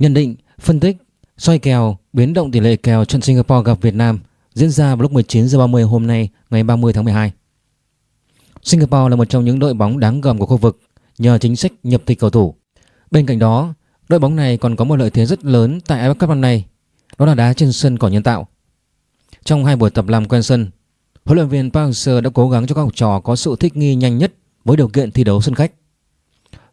Nhận định, phân tích, soi kèo, biến động tỷ lệ kèo trận Singapore gặp Việt Nam diễn ra vào lúc 19 h 30 hôm nay, ngày 30 tháng 12. Singapore là một trong những đội bóng đáng gờm của khu vực nhờ chính sách nhập tịch cầu thủ. Bên cạnh đó, đội bóng này còn có một lợi thế rất lớn tại AFF Cup năm nay, đó là đá trên sân cỏ nhân tạo. Trong hai buổi tập làm quen sân, huấn luyện viên Park Hang-seo đã cố gắng cho các học trò có sự thích nghi nhanh nhất với điều kiện thi đấu sân khách.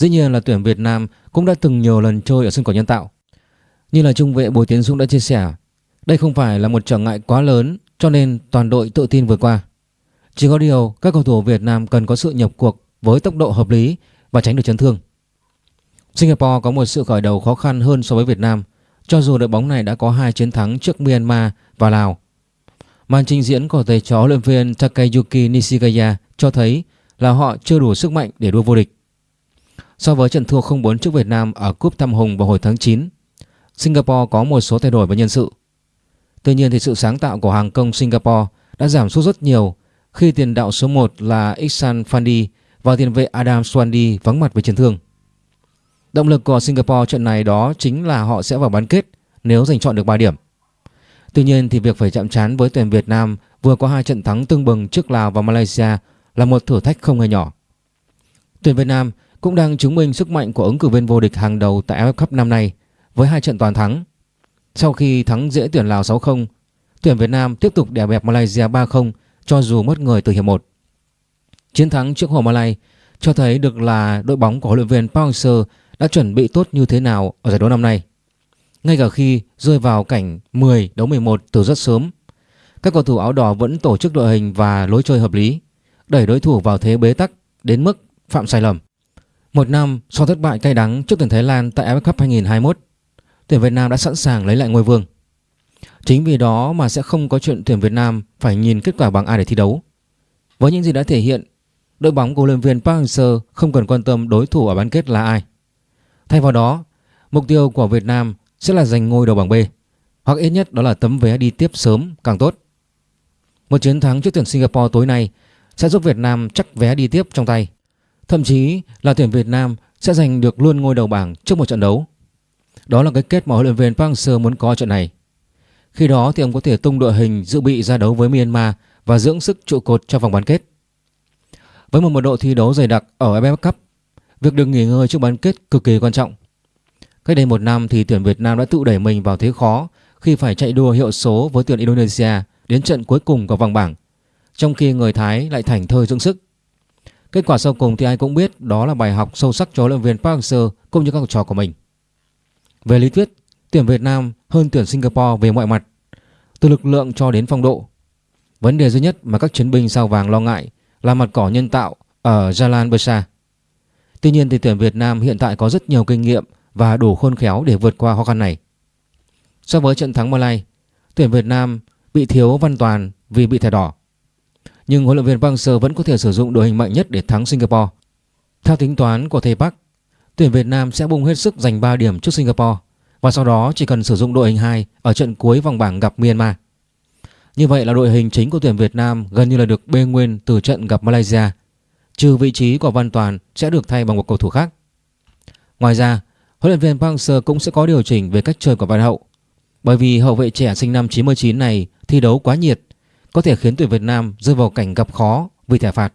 Dĩ nhiên là tuyển Việt Nam cũng đã từng nhiều lần chơi ở sân cỏ nhân tạo. Như là trung vệ Bùi Tiến Dũng đã chia sẻ, đây không phải là một trở ngại quá lớn cho nên toàn đội tự tin vượt qua. Chỉ có điều các cầu thủ Việt Nam cần có sự nhập cuộc với tốc độ hợp lý và tránh được chấn thương. Singapore có một sự khởi đầu khó khăn hơn so với Việt Nam cho dù đội bóng này đã có hai chiến thắng trước Myanmar và Lào. Màn trình diễn của thầy chó luyện viên Takayuki Nishigaya cho thấy là họ chưa đủ sức mạnh để đua vô địch. So với trận thua 0-4 trước Việt Nam ở Cúp Tam Hùng vào hồi tháng 9, Singapore có một số thay đổi về nhân sự. Tuy nhiên thì sự sáng tạo của hàng công Singapore đã giảm sút rất nhiều khi tiền đạo số 1 là Iksan Fandi và tiền vệ Adam Swandi vắng mặt với chấn thương. Động lực của Singapore trận này đó chính là họ sẽ vào bán kết nếu giành chọn được 3 điểm. Tuy nhiên thì việc phải chạm trán với tuyển Việt Nam vừa có hai trận thắng tương bừng trước Lào và Malaysia là một thử thách không hề nhỏ. Tuyển Việt Nam cũng đang chứng minh sức mạnh của ứng cử viên vô địch hàng đầu tại AFF Cup năm nay với hai trận toàn thắng. Sau khi thắng dễ tuyển Lào 6-0, tuyển Việt Nam tiếp tục đè bẹp Malaysia 3-0 cho dù mất người từ hiệp 1. Chiến thắng trước Hồ Malay cho thấy được là đội bóng của huấn luyện viên Park Hang-seo đã chuẩn bị tốt như thế nào ở giải đấu năm nay. Ngay cả khi rơi vào cảnh 10 đấu 11 từ rất sớm, các cầu thủ áo đỏ vẫn tổ chức đội hình và lối chơi hợp lý, đẩy đối thủ vào thế bế tắc đến mức phạm sai lầm. Một năm sau thất bại cay đắng trước tuyển Thái Lan tại AFF Cup 2021, tuyển Việt Nam đã sẵn sàng lấy lại ngôi vương. Chính vì đó mà sẽ không có chuyện tuyển Việt Nam phải nhìn kết quả bằng A để thi đấu. Với những gì đã thể hiện, đội bóng của huấn luyện viên Park Hang-seo không cần quan tâm đối thủ ở bán kết là ai. Thay vào đó, mục tiêu của Việt Nam sẽ là giành ngôi đầu bảng B, hoặc ít nhất đó là tấm vé đi tiếp sớm càng tốt. Một chiến thắng trước tuyển Singapore tối nay sẽ giúp Việt Nam chắc vé đi tiếp trong tay. Thậm chí là tuyển Việt Nam sẽ giành được luôn ngôi đầu bảng trước một trận đấu. Đó là cái kết mà huấn luyện viên Park Hang-seo muốn có trận này. Khi đó thì ông có thể tung đội hình dự bị ra đấu với Myanmar và dưỡng sức trụ cột cho vòng bán kết. Với một mật độ thi đấu dày đặc ở AFF Cup Việc được nghỉ ngơi trước bán kết cực kỳ quan trọng. Cách đây một năm thì tuyển Việt Nam đã tự đẩy mình vào thế khó khi phải chạy đua hiệu số với tuyển Indonesia đến trận cuối cùng của vòng bảng, trong khi người Thái lại thành thơi dưỡng sức. Kết quả sau cùng thì ai cũng biết đó là bài học sâu sắc cho huấn luyện viên Park Hang-seo cũng như các học trò của mình. Về lý thuyết, tuyển Việt Nam hơn tuyển Singapore về mọi mặt, từ lực lượng cho đến phong độ. Vấn đề duy nhất mà các chiến binh sao vàng lo ngại là mặt cỏ nhân tạo ở Jalan Besar. Tuy nhiên thì tuyển Việt Nam hiện tại có rất nhiều kinh nghiệm và đủ khôn khéo để vượt qua khó khăn này. So với trận thắng Malay, tuyển Việt Nam bị thiếu Văn Toàn vì bị thẻ đỏ. Nhưng huấn luyện viên Park Hang-seo vẫn có thể sử dụng đội hình mạnh nhất để thắng Singapore. Theo tính toán của thầy Park, tuyển Việt Nam sẽ bung hết sức giành 3 điểm trước Singapore và sau đó chỉ cần sử dụng đội hình 2 ở trận cuối vòng bảng gặp Myanmar. Như vậy là đội hình chính của tuyển Việt Nam gần như là được bê nguyên từ trận gặp Malaysia trừ vị trí của Văn Toàn sẽ được thay bằng một cầu thủ khác. Ngoài ra, huấn luyện viên Park Hang-seo cũng sẽ có điều chỉnh về cách chơi của Văn Hậu. Bởi vì hậu vệ trẻ sinh năm 99 này thi đấu quá nhiệt, có thể khiến tuyển Việt Nam rơi vào cảnh gặp khó vì thẻ phạt.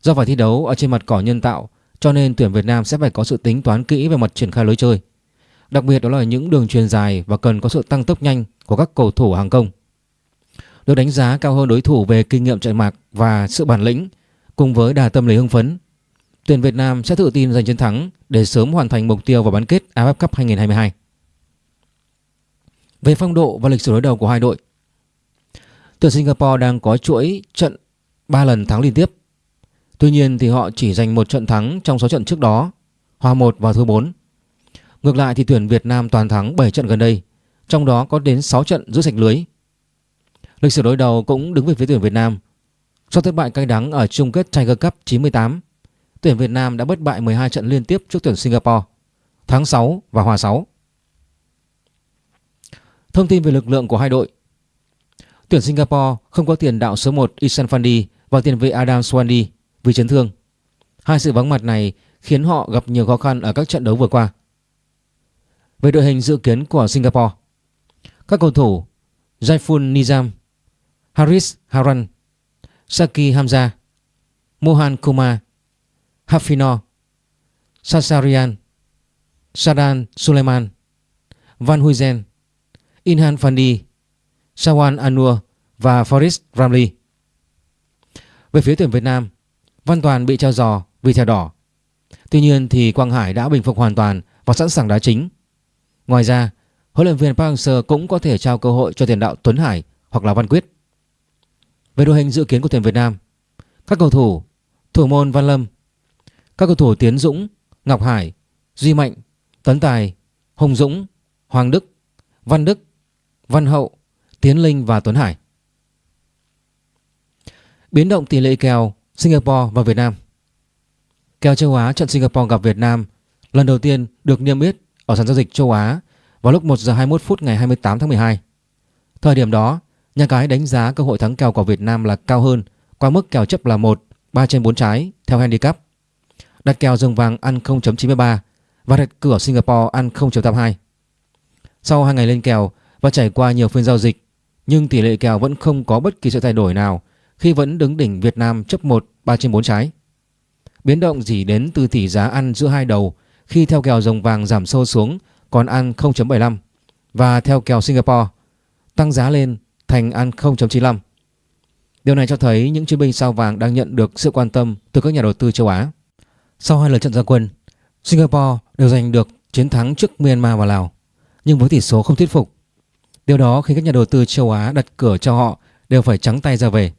Do phải thi đấu ở trên mặt cỏ nhân tạo, cho nên tuyển Việt Nam sẽ phải có sự tính toán kỹ về mặt triển khai lối chơi. Đặc biệt đó là những đường truyền dài và cần có sự tăng tốc nhanh của các cầu thủ hàng công. Được đánh giá cao hơn đối thủ về kinh nghiệm chạy mạc và sự bản lĩnh Cùng với đà tâm lý hưng phấn, tuyển Việt Nam sẽ tự tin giành chiến thắng để sớm hoàn thành mục tiêu vào bán kết AFF Cup 2022. Về phong độ và lịch sử đối đầu của hai đội, tuyển Singapore đang có chuỗi trận 3 lần thắng liên tiếp. Tuy nhiên thì họ chỉ giành một trận thắng trong 6 trận trước đó, hòa 1 và thua 4. Ngược lại thì tuyển Việt Nam toàn thắng 7 trận gần đây, trong đó có đến 6 trận giữ sạch lưới. Lịch sử đối đầu cũng đứng về phía tuyển Việt Nam sau thất bại cay đắng ở chung kết Tiger Cup 98, tuyển Việt Nam đã bất bại 12 trận liên tiếp trước tuyển Singapore, thắng 6 và hòa 6. Thông tin về lực lượng của hai đội Tuyển Singapore không có tiền đạo số 1 Isan Fandi và tiền vệ Adam Swandi vì chấn thương. Hai sự vắng mặt này khiến họ gặp nhiều khó khăn ở các trận đấu vừa qua. Về đội hình dự kiến của Singapore, Các cầu thủ Jaiful Nizam, Haris Haran, Saki Hamza, Mohan Kumar, Hafino, Sasarian, Sadan Suleiman, Van Huyzen, Inhan Fandi Shawan Anur và Forrest Ramley. Về phía tuyển Việt Nam Văn Toàn bị trao giò vì thẻ đỏ. Tuy nhiên thì Quang Hải đã bình phục hoàn toàn và sẵn sàng đá chính. Ngoài ra huấn luyện viên Park Hang-seo cũng có thể trao cơ hội cho tiền đạo Tuấn Hải hoặc là Văn Quyết. Về đội hình dự kiến của tuyển Việt Nam Các cầu thủ Thủ môn Văn Lâm Các cầu thủ Tiến Dũng, Ngọc Hải, Duy Mạnh, Tấn Tài, Hồng Dũng, Hoàng Đức, Văn Đức, Văn Hậu, Tiến Linh và Tuấn Hải Biến động tỷ lệ kèo Singapore và Việt Nam Kèo châu Á trận Singapore gặp Việt Nam lần đầu tiên được niêm yết ở sàn giao dịch châu Á vào lúc 1 giờ 21 phút ngày 28 tháng 12. Thời điểm đó, Nhà cái đánh giá cơ hội thắng kèo của Việt Nam là cao hơn qua mức kèo chấp là 1, 3 trên 4 trái theo handicap. Đặt kèo rừng vàng ăn 0.93 và đặt cửa Singapore ăn 0.82. Sau 2 ngày lên kèo và trải qua nhiều phiên giao dịch, nhưng tỷ lệ kèo vẫn không có bất kỳ sự thay đổi nào khi vẫn đứng đỉnh Việt Nam chấp 1, 3 trên 4 trái. Biến động chỉ đến từ tỷ giá ăn giữa hai đầu khi theo kèo rồng vàng giảm sâu xuống còn ăn 0.75 và theo kèo Singapore tăng giá lên thành ăn 0.95. Điều này cho thấy những chiến binh sao vàng đang nhận được sự quan tâm từ các nhà đầu tư châu Á. Sau hai lần trận gia quân, Singapore đều giành được chiến thắng trước Myanmar và Lào, nhưng với tỷ số không thuyết phục. Điều đó khiến các nhà đầu tư châu Á đặt cửa cho họ, đều phải trắng tay ra về.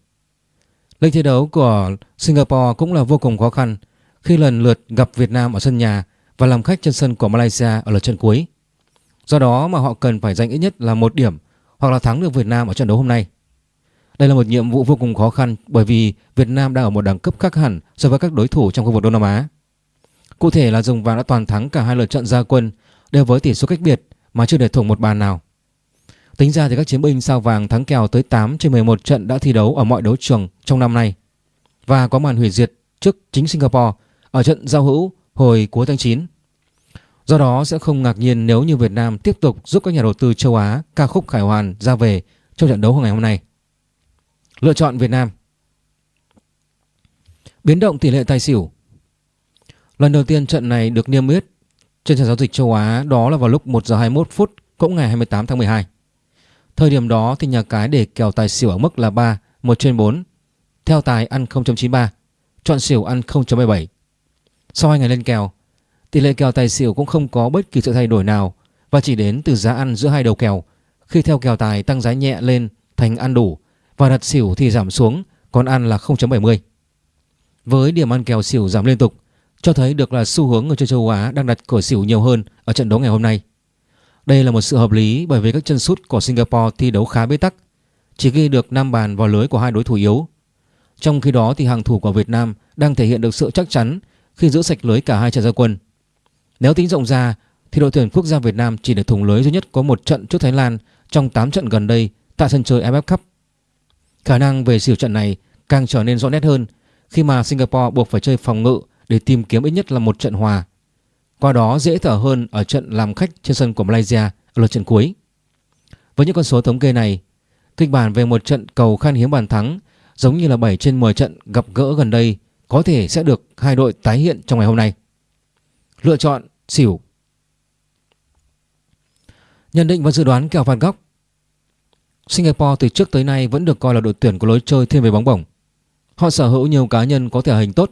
Lịch thi đấu của Singapore cũng là vô cùng khó khăn khi lần lượt gặp Việt Nam ở sân nhà và làm khách trên sân của Malaysia ở lượt trận cuối. Do đó mà họ cần phải giành ít nhất là một điểm hoặc là thắng được Việt Nam ở trận đấu hôm nay. Đây là một nhiệm vụ vô cùng khó khăn bởi vì Việt Nam đang ở một đẳng cấp khác hẳn so với các đối thủ trong khu vực Đông Nam Á. Cụ thể là Rồng Vàng đã toàn thắng cả hai lượt trận gia quân đều với tỷ số cách biệt mà chưa để thủng một bàn nào. Tính ra thì các chiến binh sao vàng thắng kèo tới 8 trên 11 trận đã thi đấu ở mọi đấu trường trong năm nay và có màn hủy diệt trước chính Singapore ở trận giao hữu hồi cuối tháng 9. Do đó sẽ không ngạc nhiên nếu như Việt Nam tiếp tục giúp các nhà đầu tư châu Á ca khúc khải hoàn ra về trong trận đấu ngày hôm nay. Lựa chọn Việt Nam Biến động tỷ lệ tài xỉu Lần đầu tiên trận này được niêm yết trên sàn giao dịch châu Á đó là vào lúc 1 giờ 21 phút cũng ngày 28 tháng 12. Thời điểm đó thì nhà cái để kèo tài xỉu ở mức là 3, 1 trên 4. Theo tài ăn 0.93, chọn xỉu ăn 0.77. Sau hai ngày lên kèo, Tỷ lệ kèo tài xỉu cũng không có bất kỳ sự thay đổi nào và chỉ đến từ giá ăn giữa hai đầu kèo. Khi theo kèo tài tăng giá nhẹ lên thành ăn đủ và đặt xỉu thì giảm xuống, còn ăn là 0.70. Với điểm ăn kèo xỉu giảm liên tục, cho thấy được là xu hướng người chơi châu Á đang đặt cửa xỉu nhiều hơn ở trận đấu ngày hôm nay. Đây là một sự hợp lý bởi vì các chân sút của Singapore thi đấu khá bế tắc, chỉ ghi được 5 bàn vào lưới của hai đối thủ yếu. Trong khi đó thì hàng thủ của Việt Nam đang thể hiện được sự chắc chắn khi giữ sạch lưới cả hai trận ra quân. Nếu tính rộng ra thì đội tuyển quốc gia Việt Nam chỉ được thủng lưới duy nhất có một trận trước Thái Lan trong 8 trận gần đây tại sân chơi AFF Cup. Khả năng về xỉu trận này càng trở nên rõ nét hơn khi mà Singapore buộc phải chơi phòng ngự để tìm kiếm ít nhất là một trận hòa. Qua đó dễ thở hơn ở trận làm khách trên sân của Malaysia ở lượt trận cuối. Với những con số thống kê này, kịch bản về một trận cầu khan hiếm bàn thắng giống như là 7 trên 10 trận gặp gỡ gần đây có thể sẽ được hai đội tái hiện trong ngày hôm nay. Lựa chọn xỉu Nhận định và dự đoán kèo phạt góc Singapore từ trước tới nay vẫn được coi là đội tuyển có lối chơi thiên về bóng bổng. Họ sở hữu nhiều cá nhân có thể hình tốt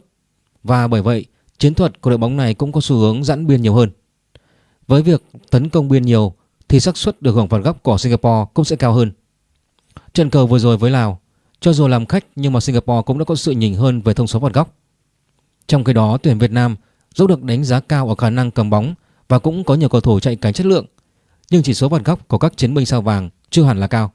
và bởi vậy chiến thuật của đội bóng này cũng có xu hướng giãn biên nhiều hơn. Với việc tấn công biên nhiều thì xác suất được hưởng phạt góc của Singapore cũng sẽ cao hơn. Trận cầu vừa rồi với Lào, cho dù làm khách nhưng mà Singapore cũng đã có sự nhỉnh hơn về thông số phạt góc. Trong khi đó tuyển Việt Nam dẫu được đánh giá cao ở khả năng cầm bóng và cũng có nhiều cầu thủ chạy cánh chất lượng, nhưng chỉ số phạt góc của các chiến binh sao vàng chưa hẳn là cao.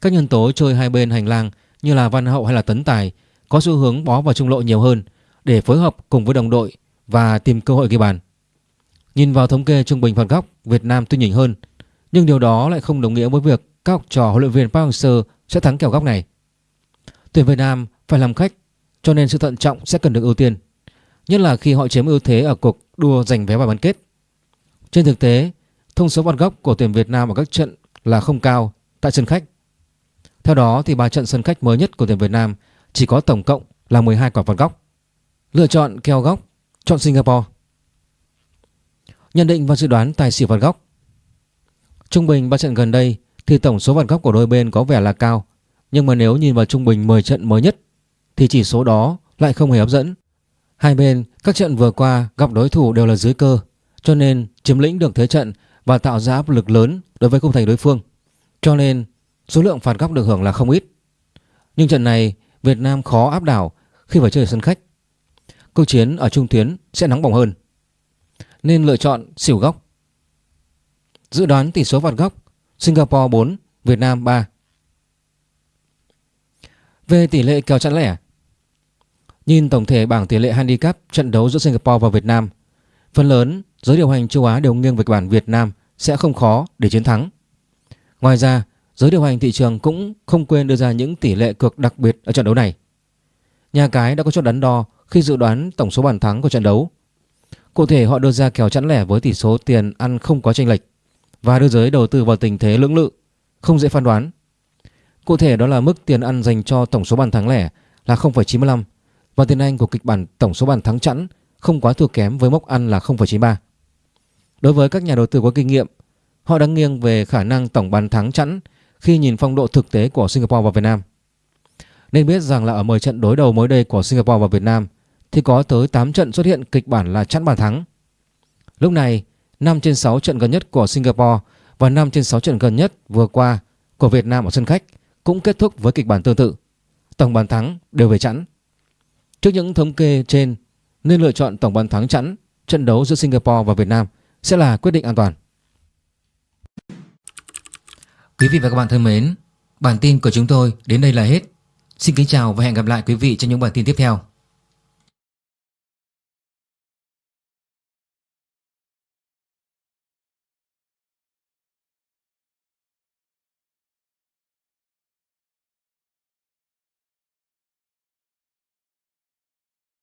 Các nhân tố chơi hai bên hành lang như là Văn Hậu hay là Tấn Tài có xu hướng bó vào trung lộ nhiều hơn để phối hợp cùng với đồng đội và tìm cơ hội ghi bàn. Nhìn vào thống kê trung bình phạt góc, Việt Nam tuy nhỉnh hơn, nhưng điều đó lại không đồng nghĩa với việc các học trò huấn luyện viên Park Hang-seo sẽ thắng kèo góc này. Tuyển Việt Nam phải làm khách, cho nên sự thận trọng sẽ cần được ưu tiên nhất là khi họ chiếm ưu thế ở cuộc đua giành vé vào bán kết. Trên thực tế, thông số phạt góc của tuyển Việt Nam ở các trận là không cao tại sân khách. Theo đó thì ba trận sân khách mới nhất của tuyển Việt Nam chỉ có tổng cộng là 12 quả phạt góc. Lựa chọn kèo góc, chọn Singapore. Nhận định và dự đoán tài xỉu phạt góc. Trung bình 3 trận gần đây thì tổng số phạt góc của đôi bên có vẻ là cao, nhưng mà nếu nhìn vào trung bình 10 trận mới nhất thì chỉ số đó lại không hề hấp dẫn. Hai bên các trận vừa qua gặp đối thủ đều là dưới cơ, cho nên chiếm lĩnh được thế trận và tạo ra áp lực lớn đối với khung thành đối phương. Cho nên số lượng phạt góc được hưởng là không ít. Nhưng trận này Việt Nam khó áp đảo khi phải chơi ở sân khách. Câu chiến ở trung tuyến sẽ nóng bỏng hơn. Nên lựa chọn xỉu góc. Dự đoán tỷ số phạt góc Singapore 4, Việt Nam 3. Về tỷ lệ kèo chẵn lẻ Nhìn tổng thể bảng tỷ lệ handicap trận đấu giữa Singapore và Việt Nam Phần lớn giới điều hành châu Á đều nghiêng về bản Việt Nam sẽ không khó để chiến thắng Ngoài ra giới điều hành thị trường cũng không quên đưa ra những tỷ lệ cược đặc biệt ở trận đấu này Nhà cái đã có chút đắn đo khi dự đoán tổng số bàn thắng của trận đấu Cụ thể họ đưa ra kèo chẵn lẻ với tỷ số tiền ăn không có chênh lệch và đưa giới đầu tư vào tình thế lưỡng lự, không dễ phán đoán. Cụ thể đó là mức tiền ăn dành cho tổng số bàn thắng lẻ là 0,95 và tiền Anh của kịch bản tổng số bàn thắng chẵn không quá thua kém với mốc ăn là 0,93. Đối với các nhà đầu tư có kinh nghiệm, họ đang nghiêng về khả năng tổng bàn thắng chẵn khi nhìn phong độ thực tế của Singapore và Việt Nam. Nên biết rằng là ở 10 trận đối đầu mới đây của Singapore và Việt Nam thì có tới 8 trận xuất hiện kịch bản là chẵn bàn thắng. Lúc này, 5 trên 6 trận gần nhất của Singapore và 5 trên 6 trận gần nhất vừa qua của Việt Nam ở sân khách cũng kết thúc với kịch bản tương tự. Tổng bàn thắng đều về chẵn. Trước những thống kê trên nên lựa chọn tổng bàn thắng chẵn trận đấu giữa Singapore và Việt Nam sẽ là quyết định an toàn. Quý vị và các bạn thân mến, bản tin của chúng tôi đến đây là hết. Xin kính chào và hẹn gặp lại quý vị trong những bản tin tiếp theo.